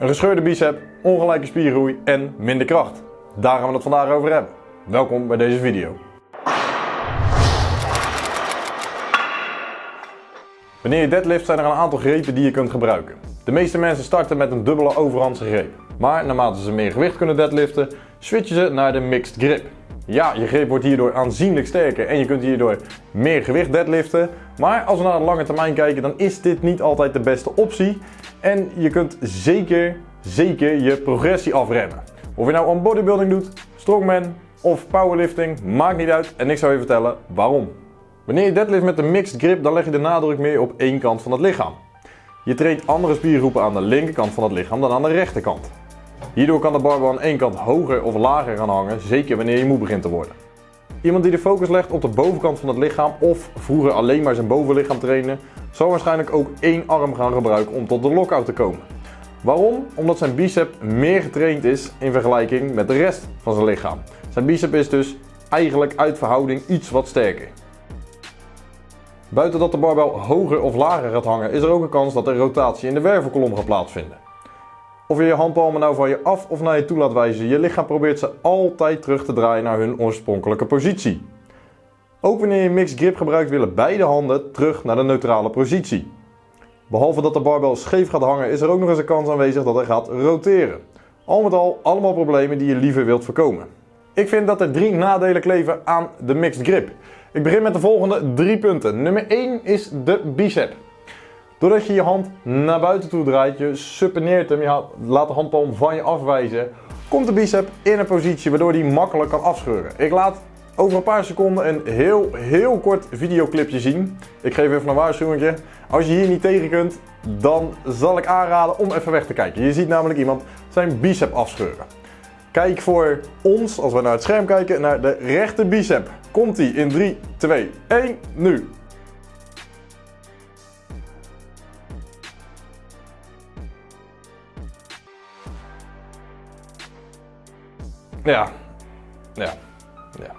Een gescheurde bicep, ongelijke spiergroei en minder kracht. Daar gaan we het vandaag over hebben. Welkom bij deze video. Wanneer je deadlift zijn er een aantal grepen die je kunt gebruiken. De meeste mensen starten met een dubbele overhandse greep. Maar naarmate ze meer gewicht kunnen deadliften, switchen ze naar de mixed grip. Ja, je greep wordt hierdoor aanzienlijk sterker en je kunt hierdoor meer gewicht deadliften. Maar als we naar de lange termijn kijken, dan is dit niet altijd de beste optie. En je kunt zeker, zeker je progressie afremmen. Of je nou aan bodybuilding doet, strongman of powerlifting, maakt niet uit. En ik zou je vertellen waarom. Wanneer je deadlift met een mixed grip, dan leg je de nadruk meer op één kant van het lichaam. Je traint andere spiergroepen aan de linkerkant van het lichaam dan aan de rechterkant. Hierdoor kan de barbel aan één kant hoger of lager gaan hangen, zeker wanneer je moe begint te worden. Iemand die de focus legt op de bovenkant van het lichaam of vroeger alleen maar zijn bovenlichaam trainen, zal waarschijnlijk ook één arm gaan gebruiken om tot de lockout te komen. Waarom? Omdat zijn bicep meer getraind is in vergelijking met de rest van zijn lichaam. Zijn bicep is dus eigenlijk uit verhouding iets wat sterker. Buiten dat de barbel hoger of lager gaat hangen, is er ook een kans dat er rotatie in de wervelkolom gaat plaatsvinden. Of je je handpalmen nou van je af of naar je toe laat wijzen, je lichaam probeert ze altijd terug te draaien naar hun oorspronkelijke positie. Ook wanneer je mixed grip gebruikt willen beide handen terug naar de neutrale positie. Behalve dat de barbel scheef gaat hangen is er ook nog eens een kans aanwezig dat hij gaat roteren. Al met al allemaal problemen die je liever wilt voorkomen. Ik vind dat er drie nadelen kleven aan de mixed grip. Ik begin met de volgende drie punten. Nummer 1 is de bicep. Doordat je je hand naar buiten toe draait, je suppineert hem, je laat de handpalm van je afwijzen, komt de bicep in een positie waardoor die makkelijk kan afscheuren. Ik laat over een paar seconden een heel, heel kort videoclipje zien. Ik geef even een waarschuwing. Als je hier niet tegen kunt, dan zal ik aanraden om even weg te kijken. Je ziet namelijk iemand zijn bicep afscheuren. Kijk voor ons, als we naar het scherm kijken, naar de rechter bicep. Komt die in 3, 2, 1, nu. Ja, ja, ja.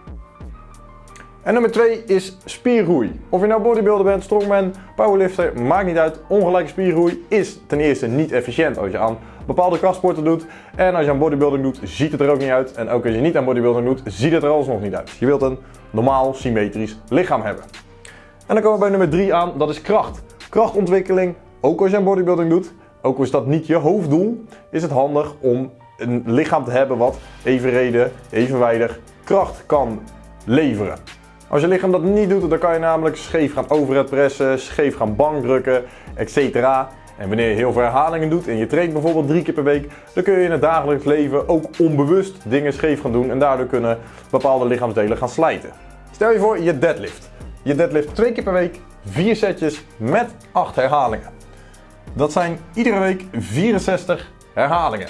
En nummer 2 is spiergroei. Of je nou bodybuilder bent, strongman, powerlifter, maakt niet uit. Ongelijke spiergroei is ten eerste niet efficiënt als je aan bepaalde krachtsporten doet. En als je aan bodybuilding doet, ziet het er ook niet uit. En ook als je niet aan bodybuilding doet, ziet het er alsnog niet uit. Je wilt een normaal, symmetrisch lichaam hebben. En dan komen we bij nummer 3 aan, dat is kracht. Krachtontwikkeling, ook als je aan bodybuilding doet, ook al is dat niet je hoofddoel, is het handig om een lichaam te hebben wat evenredig, evenwijdig kracht kan leveren. Als je lichaam dat niet doet, dan kan je namelijk scheef gaan overhead pressen, scheef gaan bankdrukken, etc. En wanneer je heel veel herhalingen doet en je traint bijvoorbeeld drie keer per week, dan kun je in het dagelijks leven ook onbewust dingen scheef gaan doen en daardoor kunnen bepaalde lichaamsdelen gaan slijten. Stel je voor je deadlift. Je deadlift twee keer per week, vier setjes met 8 herhalingen. Dat zijn iedere week 64 herhalingen.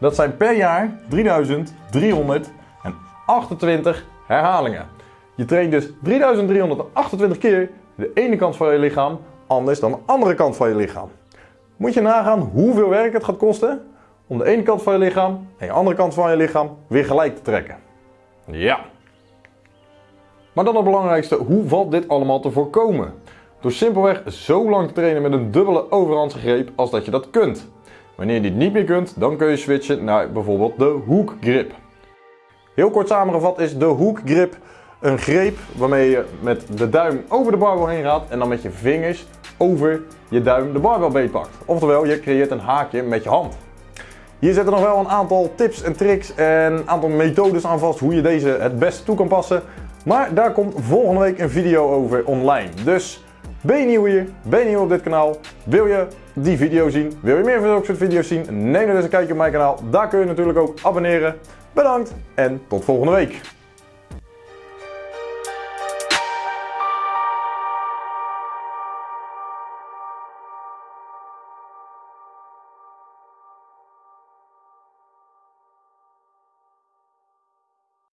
Dat zijn per jaar 3328 herhalingen. Je traint dus 3328 keer de ene kant van je lichaam anders dan de andere kant van je lichaam. Moet je nagaan hoeveel werk het gaat kosten om de ene kant van je lichaam en de andere kant van je lichaam weer gelijk te trekken. Ja. Maar dan het belangrijkste, hoe valt dit allemaal te voorkomen? Door simpelweg zo lang te trainen met een dubbele overhandse greep als dat je dat kunt. Wanneer je dit niet meer kunt, dan kun je switchen naar bijvoorbeeld de hoekgrip. Heel kort samengevat is de hoekgrip een greep waarmee je met de duim over de barbel heen gaat en dan met je vingers over je duim de barbel beetpakt. Oftewel, je creëert een haakje met je hand. Hier zitten nog wel een aantal tips en tricks en een aantal methodes aan vast hoe je deze het beste toe kan passen. Maar daar komt volgende week een video over online. Dus ben je nieuw hier? Ben je nieuw op dit kanaal? Wil je die video zien? Wil je meer van zulke soort video's zien? Neem dan eens een kijkje op mijn kanaal. Daar kun je natuurlijk ook abonneren. Bedankt en tot volgende week.